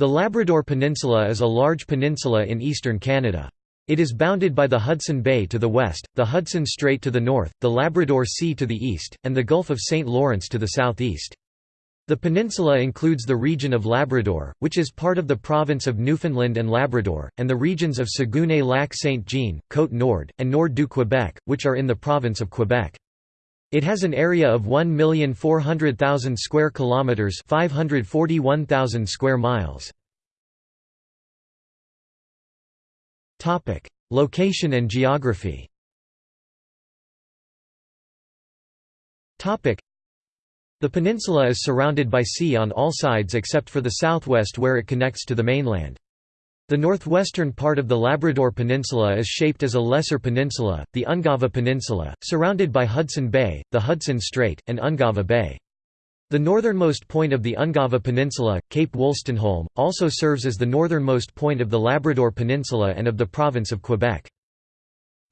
The Labrador Peninsula is a large peninsula in eastern Canada. It is bounded by the Hudson Bay to the west, the Hudson Strait to the north, the Labrador Sea to the east, and the Gulf of St. Lawrence to the southeast. The peninsula includes the region of Labrador, which is part of the province of Newfoundland and Labrador, and the regions of Saguenay-Lac-Saint-Jean, Côte-Nord, and Nord-du-Québec, which are in the province of Quebec. It has an area of 1,400,000 square kilometers, 541,000 square miles. Topic: Location and geography. Topic: The peninsula is surrounded by sea on all sides except for the southwest where it connects to the mainland. The northwestern part of the Labrador Peninsula is shaped as a lesser peninsula, the Ungava Peninsula, surrounded by Hudson Bay, the Hudson Strait, and Ungava Bay. The northernmost point of the Ungava Peninsula, Cape Wolstenholme, also serves as the northernmost point of the Labrador Peninsula and of the province of Quebec.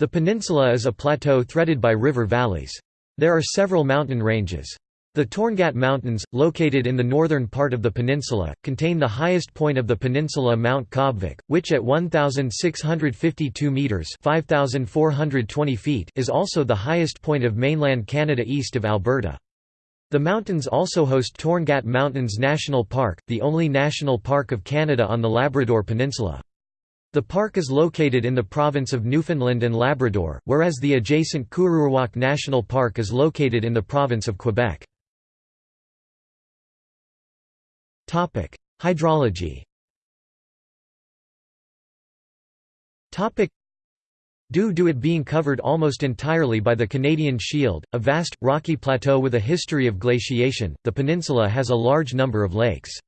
The peninsula is a plateau threaded by river valleys. There are several mountain ranges. The Torngat Mountains, located in the northern part of the peninsula, contain the highest point of the peninsula Mount Caubvick, which at 1,652 metres 5,420 feet is also the highest point of mainland Canada east of Alberta. The mountains also host Torngat Mountains National Park, the only national park of Canada on the Labrador Peninsula. The park is located in the province of Newfoundland and Labrador, whereas the adjacent Kuururjuaq National Park is located in the province of Quebec. Hydrology. Due to it being covered almost entirely by the Canadian Shield, a vast, rocky plateau with a history of glaciation, the peninsula has a large number of lakes.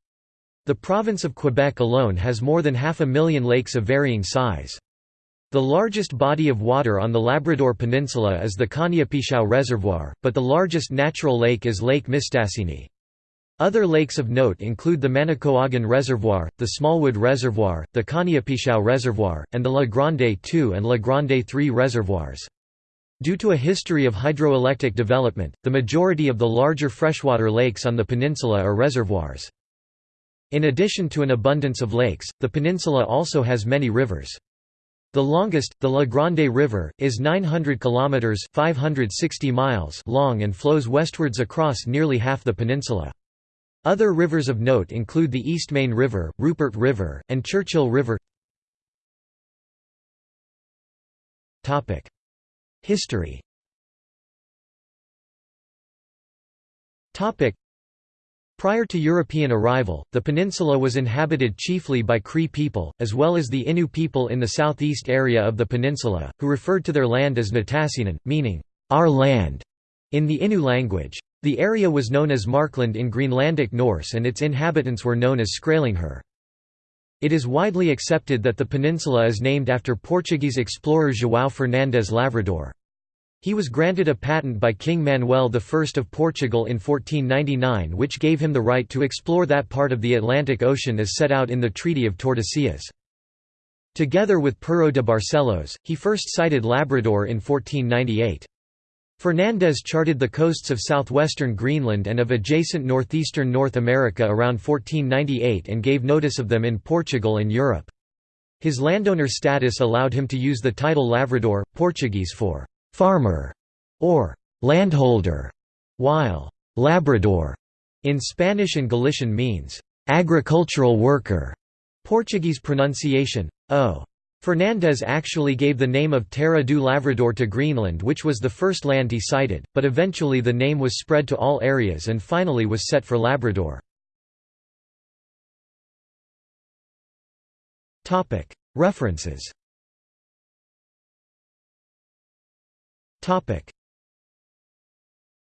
The province of Quebec alone has more than half a million lakes of varying size. The largest body of water on the Labrador Peninsula is the Caniapiscau Reservoir, but the largest natural lake is Lake Mistassini. Other lakes of note include the Manicouagan Reservoir, the Smallwood Reservoir, the Caniapiscau Reservoir, and the La Grande II and La Grande III reservoirs. Due to a history of hydroelectric development, the majority of the larger freshwater lakes on the peninsula are reservoirs. In addition to an abundance of lakes, the peninsula also has many rivers. The longest, the La Grande River, is 900 kilometers (560 miles) long and flows westwards across nearly half the peninsula. Other rivers of note include the Eastmain River, Rupert River, and Churchill River. History. Prior to European arrival, the peninsula was inhabited chiefly by Cree people, as well as the Innu people in the southeast area of the peninsula, who referred to their land as Nitassinan, meaning, our land, in the Innu language. The area was known as Markland in Greenlandic Norse and its inhabitants were known as Skrælingjar. It is widely accepted that the peninsula is named after Portuguese explorer João Fernandes Lavrador. He was granted a patent by King Manuel I of Portugal in 1499 which gave him the right to explore that part of the Atlantic Ocean as set out in the Treaty of Tordesillas. Together with Pero de Barcelos, he first sighted Labrador in 1498. Fernandes charted the coasts of southwestern Greenland and of adjacent northeastern North America around 1498 and gave notice of them in Portugal and Europe. His landowner status allowed him to use the title Lavrador, Portuguese for «farmer» or «landholder», while «Labrador» in Spanish and Galician means «agricultural worker», Portuguese pronunciation, o. Fernandes actually gave the name of Terra do Lavrador to Greenland which was the first land he sighted, but eventually the name was spread to all areas and finally was set for Labrador. References